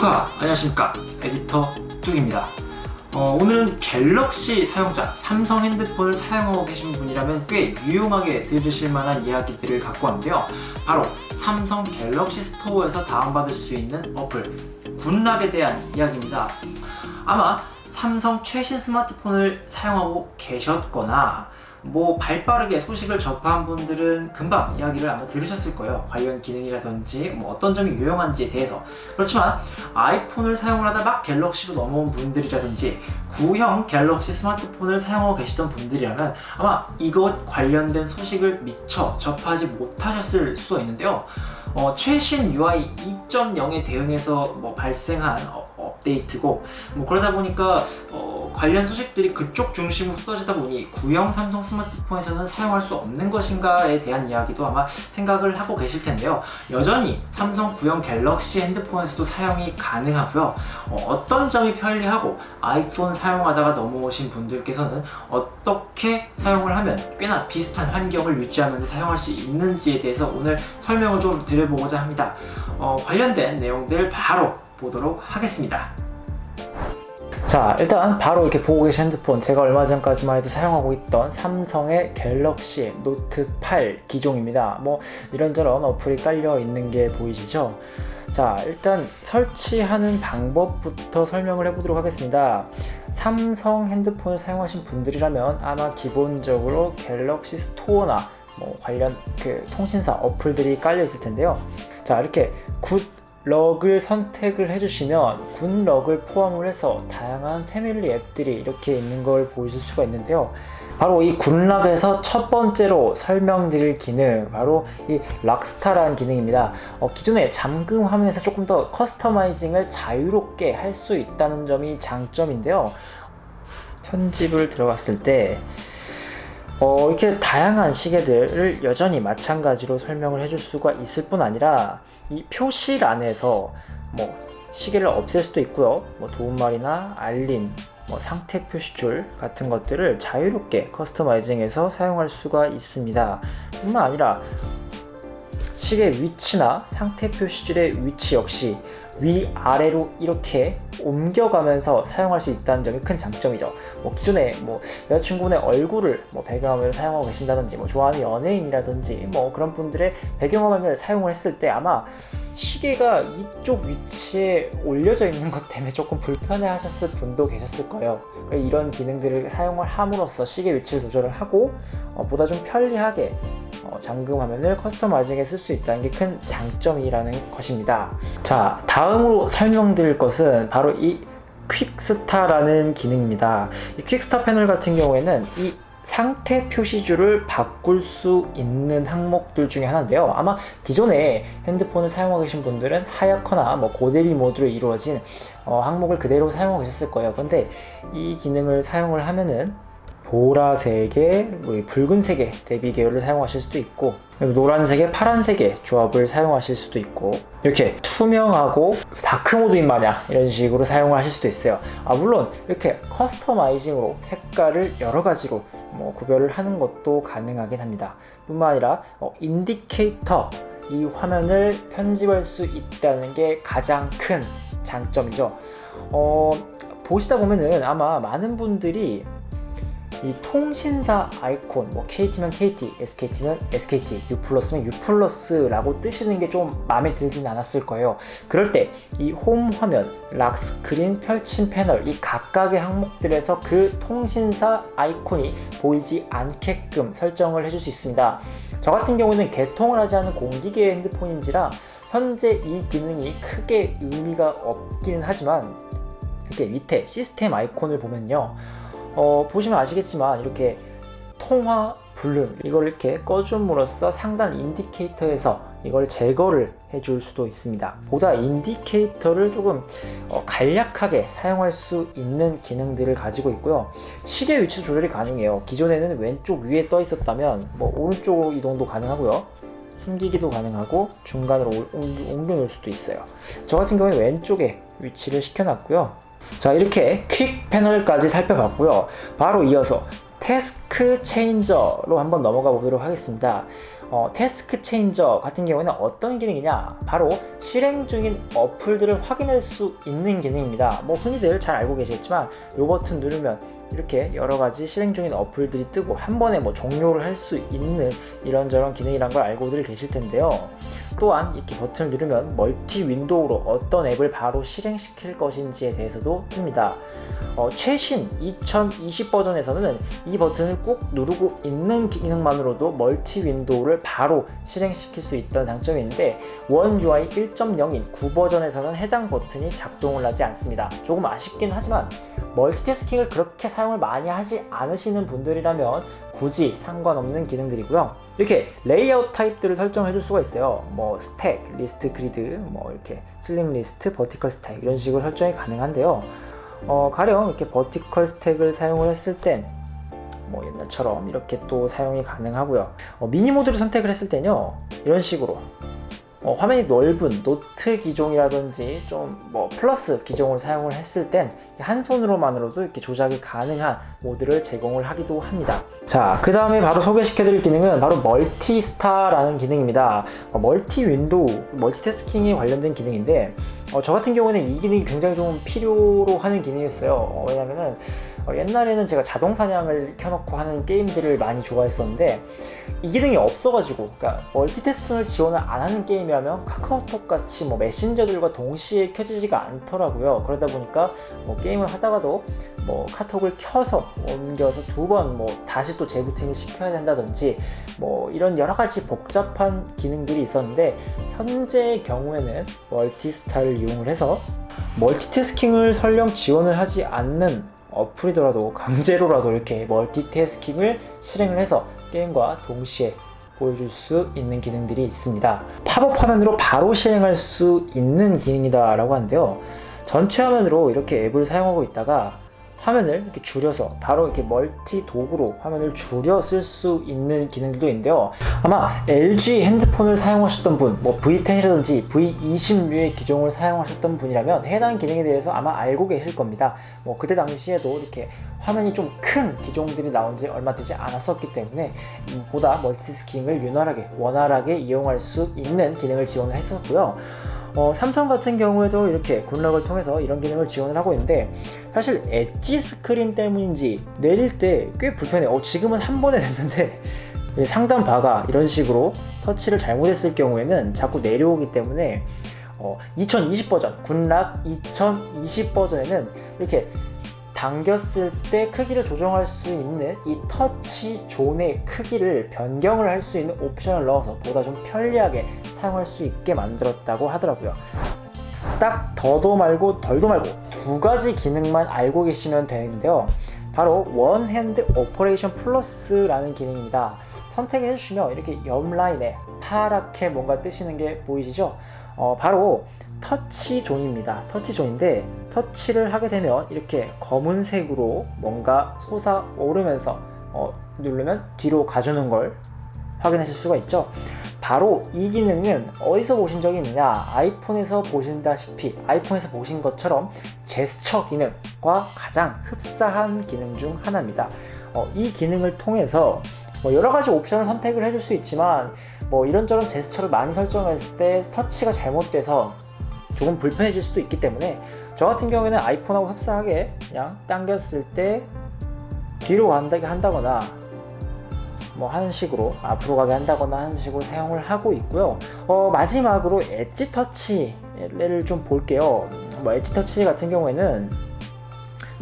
모두가 안녕하십니까. 에디터 뚝입니다. 어, 오늘은 갤럭시 사용자 삼성 핸드폰을 사용하고 계신 분이라면 꽤 유용하게 들으실 만한 이야기들을 갖고 왔는데요. 바로 삼성 갤럭시 스토어에서 다운받을 수 있는 어플 굿락에 대한 이야기입니다. 아마 삼성 최신 스마트폰을 사용하고 계셨거나 뭐 발빠르게 소식을 접한 분들은 금방 이야기를 아마 들으셨을 거예요. 관련 기능이라든지 뭐 어떤 점이 유용한지에 대해서. 그렇지만 아이폰을 사용을 하다 막 갤럭시로 넘어온 분들이라든지 구형 갤럭시 스마트폰을 사용하고 계시던 분들이라면 아마 이것 관련된 소식을 미처 접하지 못하셨을 수도 있는데요. 어, 최신 UI 2.0에 대응해서 뭐 발생한 어, 업데이트고 뭐 그러다 보니까 어, 관련 소식들이 그쪽 중심으로 쏟아지다 보니 구형 삼성 스마트폰에서는 사용할 수 없는 것인가에 대한 이야기도 아마 생각을 하고 계실 텐데요. 여전히 삼성 구형 갤럭시 핸드폰에서도 사용이 가능하고요. 어떤 점이 편리하고 아이폰 사용하다가 넘어오신 분들께서는 어떻게 사용을 하면 꽤나 비슷한 환경을 유지하면서 사용할 수 있는지에 대해서 오늘 설명을 좀 드려보고자 합니다. 어, 관련된 내용들 바로 보도록 하겠습니다 자 일단 바로 이렇게 보고 계신 핸드폰. 제가 얼마 전까지만 해도 사용하고 있던 삼성의 갤럭시 노트 8 기종입니다. 뭐 이런저런 어플이 깔려 있는 게 보이시죠? 자 일단 설치하는 방법부터 설명을 해보도록 하겠습니다. 삼성 핸드폰을 사용하신 분들이라면 아마 기본적으로 갤럭시 스토어나 뭐 관련 그 통신사 어플들이 깔려 있을 텐데요. 자 이렇게 굿락을 선택을 해주시면 굿락을 포함을 해서 다양한 패밀리 앱들이 이렇게 있는 걸 보실 수가 있는데요. 바로 이 굿락에서 첫 번째로 설명드릴 기능 바로 이 락스타라는 기능입니다. 어, 기존의 잠금 화면에서 조금 더 커스터마이징을 자유롭게 할 수 있다는 점이 장점인데요. 편집을 들어갔을 때 어, 이렇게 다양한 시계들을 여전히 마찬가지로 설명을 해줄 수가 있을 뿐 아니라 이 표시란에서 뭐 시계를 없앨 수도 있고요. 뭐 도움말이나 알림 뭐 상태 표시줄 같은 것들을 자유롭게 커스터마이징해서 사용할 수가 있습니다. 뿐만 아니라 시계 위치나 상태 표시줄의 위치 역시 위아래로 이렇게 옮겨가면서 사용할 수 있다는 점이 큰 장점이죠. 뭐 기존에 뭐 여자친구의 얼굴을 뭐 배경화면을 사용하고 계신다든지 뭐 좋아하는 연예인이라든지 뭐 그런 분들의 배경화면을 사용을 했을 때 아마 시계가 이쪽 위치에 올려져 있는 것 때문에 조금 불편해 하셨을 분도 계셨을 거예요. 이런 기능들을 사용을 함으로써 시계 위치를 조절을 하고 어, 보다 좀 편리하게 어, 잠금 화면을 커스터마이징에 쓸 수 있다는 게 큰 장점이라는 것입니다. 자 다음으로 설명드릴 것은 바로 이 퀵스타라는 기능입니다. 이 퀵스타 패널 같은 경우에는 이 상태 표시줄을 바꿀 수 있는 항목들 중에 하나인데요. 아마 기존에 핸드폰을 사용하고 계신 분들은 하얗거나 뭐 고대비 모드로 이루어진 어, 항목을 그대로 사용하고 계셨을 거예요. 근데 이 기능을 사용을 하면은 보라색의 뭐 붉은색의 대비 계열을 사용하실 수도 있고 노란색의 파란색의 조합을 사용하실 수도 있고 이렇게 투명하고 dark mode인 마냥 이런 식으로 사용을 하실 수도 있어요. 아 물론 이렇게 customizing으로 색깔을 여러 가지로 뭐 구별을 하는 것도 가능하긴 합니다. 뿐만 아니라 어, indicator 이 화면을 편집할 수 있다는 게 가장 큰 장점이죠. 어, 보시다 보면은 아마 많은 분들이 이 통신사 아이콘 뭐 KT면 KT, SKT면 SKT, U 플러스면 U 플러스라고 뜨시는 게 좀 마음에 들진 않았을 거예요. 그럴 때 이 홈 화면, lock screen, 펼친 패널 이 각각의 항목들에서 그 통신사 아이콘이 보이지 않게끔 설정을 해줄 수 있습니다. 저 같은 경우는 개통을 하지 않은 공기계 핸드폰인지라 현재 이 기능이 크게 의미가 없기는 하지만 이렇게 밑에 시스템 아이콘을 보면요 어, 보시면 아시겠지만 이렇게 통화 불능 이걸 이렇게 꺼줌으로써 상단 indicator에서 이걸 제거를 해줄 수도 있습니다. 보다 indicator를 조금 어, 간략하게 사용할 수 있는 기능들을 가지고 있고요. 시계 위치 조절이 가능해요. 기존에는 왼쪽 위에 떠 있었다면 뭐 오른쪽 이동도 가능하고요. 숨기기도 가능하고 중간으로 옮겨 놓을 수도 있어요. 저 같은 경우에 왼쪽에 위치를 시켜놨고요 자 이렇게 퀵 패널까지 살펴봤고요. 바로 이어서 태스크 체인저로 한번 넘어가 보도록 하겠습니다. 어, 태스크 체인저 같은 경우에는 어떤 기능이냐? 바로 실행 중인 어플들을 확인할 수 있는 기능입니다. 뭐 흔히들 잘 알고 계시겠지만 이 버튼 누르면 이렇게 여러 가지 실행 중인 어플들이 뜨고 한 번에 뭐 종료를 할 수 있는 이런저런 기능이란 걸 알고들 계실 텐데요 또한 이렇게 버튼을 누르면 multi window로 어떤 앱을 바로 실행시킬 것인지에 대해서도 뜹니다. 어, 최신 2020 버전에서는 이 버튼을 꾹 누르고 있는 기능만으로도 multi window를 바로 실행시킬 수 있다는 장점이 있는데 One UI 1.0인 9 버전에서는 해당 버튼이 작동을 하지 않습니다. 조금 아쉽긴 하지만 멀티태스킹을 그렇게 사용을 많이 하지 않으시는 분들이라면 굳이 상관없는 기능들이고요 이렇게 레이아웃 타입들을 설정해 줄 수가 있어요. 뭐 stack, list grid, 뭐 이렇게 slim list, vertical stack 이런 식으로 설정이 가능한데요. 어, 가령 이렇게 vertical stack을 사용을 했을 땐 뭐 옛날처럼 이렇게 또 사용이 가능하고요. 어, mini mode를 선택을 했을 때는요 이런 식으로 어, 화면이 넓은 노트 기종이라든지 좀 뭐 플러스 기종을 사용을 했을 땐 한 손으로만으로도 이렇게 조작이 가능한 모드를 제공을 하기도 합니다. 자 그 다음에 바로 소개시켜 드릴 기능은 바로 MultiStar라는 기능입니다. 어, multi window 멀티태스킹에 관련된 기능인데 어, 저 같은 경우는 이 기능이 굉장히 좀 필요로 하는 기능이었어요. 어, 왜냐면은 어, 옛날에는 제가 자동 사냥을 켜놓고 하는 게임들을 많이 좋아했었는데 이 기능이 없어가지고 그러니까 멀티태스킹을 지원을 안 하는 게임이라면 카카오톡 같이 뭐 메신저들과 동시에 켜지지가 않더라고요. 그러다 보니까 뭐 게임을 하다가도 뭐 카톡을 켜서 옮겨서 두 번 뭐 다시 또 재부팅을 시켜야 된다든지 뭐 이런 여러 가지 복잡한 기능들이 있었는데 현재의 경우에는 MultiStar를 이용을 해서 멀티태스킹을 설령 지원을 하지 않는 어플이더라도 강제로라도 이렇게 멀티태스킹을 실행을 해서 게임과 동시에 보여줄 수 있는 기능들이 있습니다. 팝업 화면으로 바로 실행할 수 있는 기능이다 라고 하는데요. 전체 화면으로 이렇게 앱을 사용하고 있다가 화면을 이렇게 줄여서 바로 이렇게 멀티 도구로 화면을 줄여 쓸 수 있는 기능들도 있는데요. 아마 LG 핸드폰을 사용하셨던 분, 뭐 V10이라든지 V20류의 기종을 사용하셨던 분이라면 해당 기능에 대해서 아마 알고 계실 겁니다. 뭐 그때 당시에도 이렇게 화면이 좀 큰 기종들이 나온 지 얼마 되지 않았었기 때문에 보다 멀티스킹을 윤활하게 원활하게 이용할 수 있는 기능을 지원을 했었고요 어, 삼성 같은 경우에도 이렇게 Good Lock을 통해서 이런 기능을 지원을 하고 있는데 사실 edge screen 때문인지 내릴 때 꽤 불편해. 어, 지금은 한 번에 됐는데 상단 바가 이런 식으로 터치를 잘못했을 경우에는 자꾸 내려오기 때문에 어, 2020 버전 Good Lock 2020 버전에는 이렇게 당겼을 때 크기를 조정할 수 있는 이 touch zone의 크기를 변경을 할 수 있는 옵션을 넣어서 보다 좀 편리하게 사용할 수 있게 만들었다고 하더라고요. 딱 더도 말고 덜도 말고 두 가지 기능만 알고 계시면 되는데요. 바로 One Hand Operation Plus라는 기능입니다. 선택해 주시면 이렇게 옆 라인에 파랗게 뭔가 뜨시는 게 보이시죠? 어, 바로 touch zone입니다. touch zone인데 터치를 하게 되면 이렇게 검은색으로 뭔가 솟아오르면서 어, 누르면 뒤로 가주는 걸 확인하실 수가 있죠 바로 이 기능은 어디서 보신 적이 있느냐? 아이폰에서 보신다시피 아이폰에서 보신 것처럼 제스처 기능과 가장 흡사한 기능 중 하나입니다. 어, 이 기능을 통해서 뭐 여러가지 옵션을 선택을 해줄 수 있지만 뭐 이런저런 제스처를 많이 설정했을 때 터치가 잘못돼서 조금 불편해질 수도 있기 때문에 저 같은 경우에는 아이폰하고 흡사하게 그냥 당겼을 때 뒤로 간다게 한다거나 뭐 하는 식으로 앞으로 가게 한다거나 하는 식으로 사용을 하고 있고요. 어, 마지막으로 엣지 터치를 좀 볼게요. 뭐 엣지 터치 같은 경우에는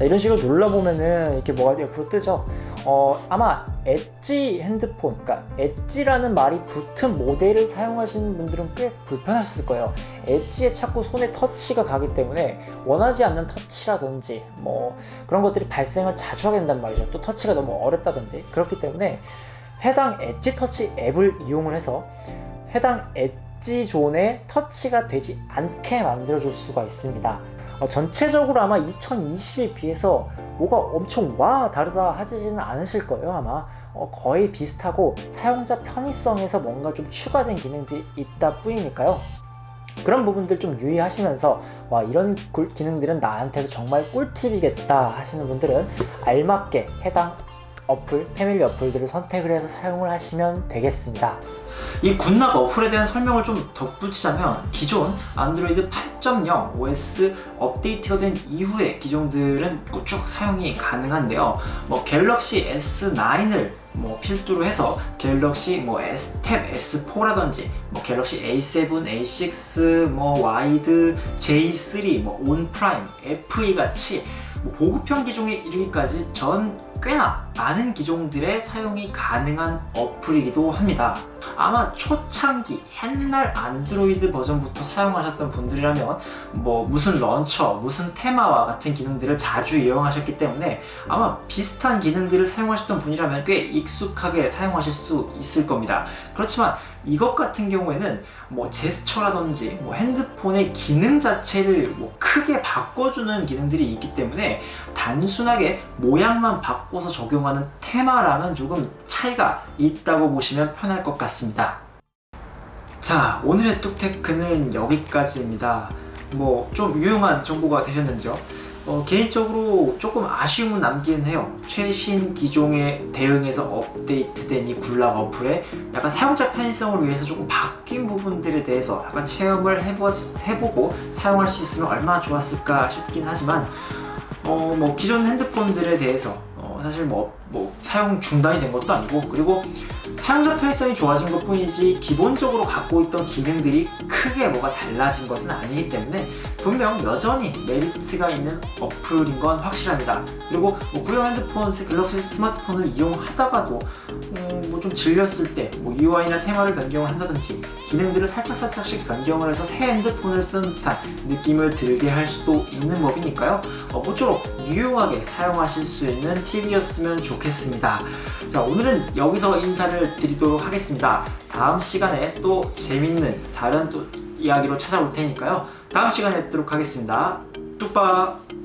이런 식으로 눌러보면은 이렇게 뭐가 옆으로 뜨죠? 어, 아마 엣지 핸드폰, 그러니까 엣지라는 말이 붙은 모델을 사용하시는 분들은 꽤 불편하셨을 거예요. 엣지에 자꾸 손에 터치가 가기 때문에 원하지 않는 터치라든지 뭐 그런 것들이 발생을 자주 하게 된단 말이죠. 또 터치가 너무 어렵다든지. 그렇기 때문에 해당 엣지 터치 앱을 이용을 해서 해당 엣지 존에 터치가 되지 않게 만들어 줄 수가 있습니다. 어, 전체적으로 아마 2020에 비해서 뭐가 엄청 와 다르다 하지는 않으실 거예요 아마 어, 거의 비슷하고 사용자 편의성에서 뭔가 좀 추가된 기능들이 있다 뿐이니까요 그런 부분들 좀 유의하시면서 와 이런 기능들은 나한테도 정말 꿀팁이겠다 하시는 분들은 알맞게 해당 어플, family 어플들을 선택을 해서 사용을 하시면 되겠습니다 이 Good Lock 어플에 대한 설명을 좀 덧붙이자면 기존 안드로이드 8.0 OS 업데이트가 된 이후의 기종들은 쭉 사용이 가능한데요. 뭐 갤럭시 S9을 뭐 필두로 해서 갤럭시 뭐 S Tab S4라든지 뭐 갤럭시 A7, A6, 뭐 Wide, J3, 뭐 On Prime, FE 같이 뭐 보급형 기종에 이르기까지 전 꽤나 많은 기종들의 사용이 가능한 어플이기도 합니다. 아마 초창기 옛날 안드로이드 버전부터 사용하셨던 분들이라면 뭐 무슨 런처, 무슨 테마와 같은 기능들을 자주 이용하셨기 때문에 아마 비슷한 기능들을 사용하셨던 분이라면 꽤 익숙하게 사용하실 수 있을 겁니다. 그렇지만 이것 같은 경우에는 뭐 제스처라든지 뭐 핸드폰의 기능 자체를 뭐 크게 바꿔주는 기능들이 있기 때문에 단순하게 모양만 바꿔 서 적용하는 테마랑은 조금 차이가 있다고 보시면 편할 것 같습니다. 자, 오늘의 뚝테크는 여기까지입니다. 뭐 좀 유용한 정보가 되셨는지요? 어, 개인적으로 조금 아쉬움은 남기는 해요. 최신 기종에 대응해서 업데이트된 이 굴락 어플에 약간 사용자 편의성을 위해서 조금 바뀐 부분들에 대해서 약간 체험을 해보, 해보고 사용할 수 있으면 얼마나 좋았을까 싶긴 하지만 어, 뭐 기존 핸드폰들에 대해서 어, 사실 뭐, 뭐 사용 중단이 된 것도 아니고 그리고 사용자 편의성이 좋아진 것 뿐이지 기본적으로 갖고 있던 기능들이 크게 뭐가 달라진 것은 아니기 때문에 분명 여전히 메리트가 있는 어플인 건 확실합니다. 그리고 뭐 구형 핸드폰, 갤럭시 스마트폰을 이용하다가도 음, 뭐 좀 질렸을 때 뭐 UI나 테마를 변경을 한다든지 기능들을 살짝살짝씩 변경을 해서 새 핸드폰을 쓴 듯한 느낌을 들게 할 수도 있는 법이니까요. 어, 모쪼록 유용하게 사용하실 수 있는 팁이었으면 좋겠습니다. 자 오늘은 여기서 인사를 드리도록 하겠습니다. 다음 시간에 또 재밌는 다른 또 이야기로 찾아올 테니까요. 다음 시간에 뵙도록 하겠습니다. 뚝박!